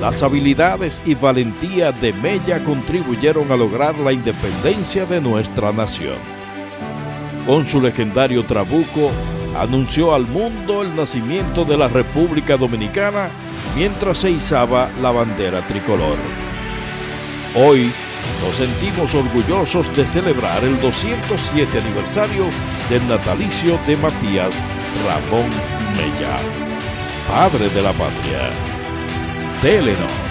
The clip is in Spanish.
Las habilidades y valentía de Mella contribuyeron a lograr la independencia de nuestra nación. Con su legendario trabuco, anunció al mundo el nacimiento de la República Dominicana mientras se izaba la bandera tricolor. Hoy nos sentimos orgullosos de celebrar el 207 aniversario del natalicio de Matías Ramón Mella, padre de la patria. Telenor.